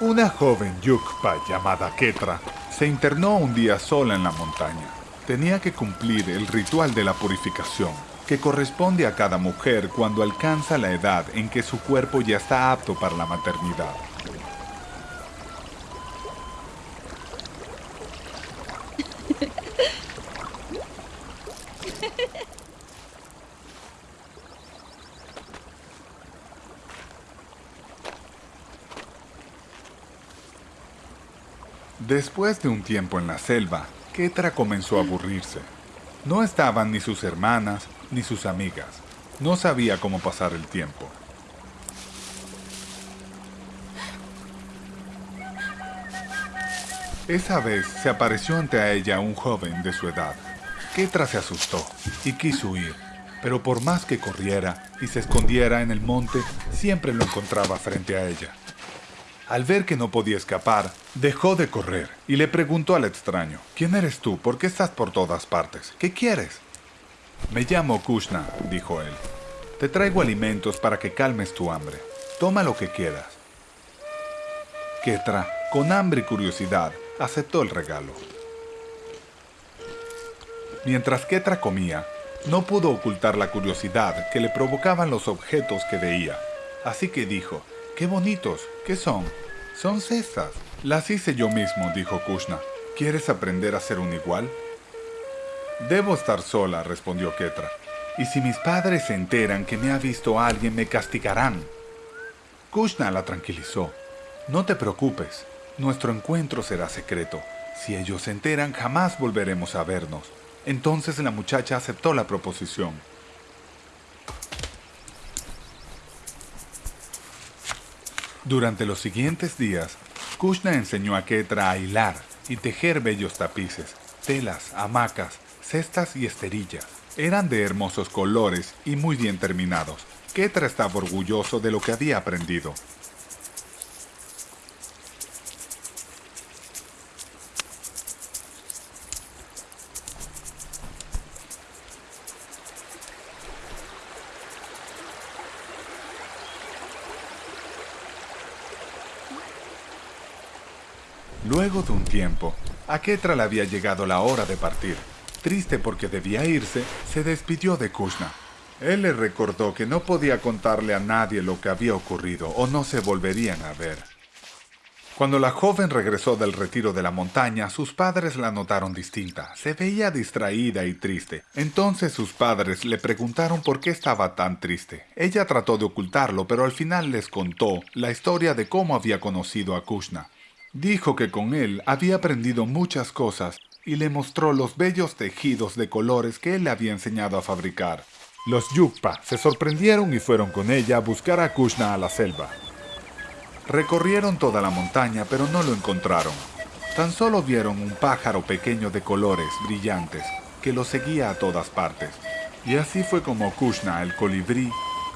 Una joven Yukpa llamada Ketra se internó un día sola en la montaña. Tenía que cumplir el ritual de la purificación, que corresponde a cada mujer cuando alcanza la edad en que su cuerpo ya está apto para la maternidad. Después de un tiempo en la selva, Ketra comenzó a aburrirse. No estaban ni sus hermanas ni sus amigas. No sabía cómo pasar el tiempo. Esa vez se apareció ante ella un joven de su edad. Ketra se asustó y quiso huir, pero por más que corriera y se escondiera en el monte, siempre lo encontraba frente a ella. Al ver que no podía escapar, dejó de correr y le preguntó al extraño, ¿Quién eres tú? ¿Por qué estás por todas partes? ¿Qué quieres? Me llamo Kushna, dijo él. Te traigo alimentos para que calmes tu hambre. Toma lo que quieras. Ketra, con hambre y curiosidad, aceptó el regalo. Mientras Ketra comía, no pudo ocultar la curiosidad que le provocaban los objetos que veía, así que dijo, ¡Qué bonitos! ¿Qué son? Son cestas. Las hice yo mismo, dijo Kushna. ¿Quieres aprender a ser un igual? Debo estar sola, respondió Ketra. Y si mis padres se enteran que me ha visto alguien, me castigarán. Kushna la tranquilizó. No te preocupes, nuestro encuentro será secreto. Si ellos se enteran, jamás volveremos a vernos. Entonces la muchacha aceptó la proposición. Durante los siguientes días, Kushna enseñó a Ketra a hilar y tejer bellos tapices, telas, hamacas, cestas y esterillas. Eran de hermosos colores y muy bien terminados. Ketra estaba orgulloso de lo que había aprendido. Luego de un tiempo, a Ketra le había llegado la hora de partir. Triste porque debía irse, se despidió de Kushna. Él le recordó que no podía contarle a nadie lo que había ocurrido o no se volverían a ver. Cuando la joven regresó del retiro de la montaña, sus padres la notaron distinta. Se veía distraída y triste. Entonces sus padres le preguntaron por qué estaba tan triste. Ella trató de ocultarlo, pero al final les contó la historia de cómo había conocido a Kushna. Dijo que con él había aprendido muchas cosas y le mostró los bellos tejidos de colores que él le había enseñado a fabricar. Los Yukpa se sorprendieron y fueron con ella a buscar a Kushna a la selva. Recorrieron toda la montaña pero no lo encontraron. Tan solo vieron un pájaro pequeño de colores brillantes que lo seguía a todas partes. Y así fue como Kushna, el colibrí,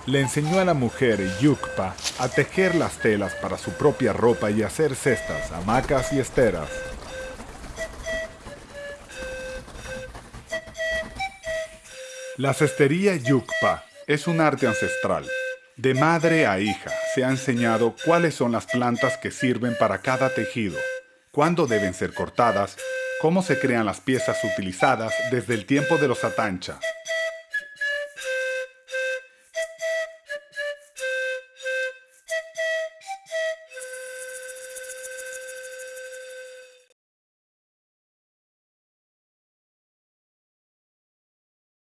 le enseñó a la mujer Yukpa a tejer las telas para su propia ropa y hacer cestas, hamacas y esteras. La cestería Yukpa es un arte ancestral. De madre a hija se ha enseñado cuáles son las plantas que sirven para cada tejido, cuándo deben ser cortadas, cómo se crean las piezas utilizadas desde el tiempo de los atancha,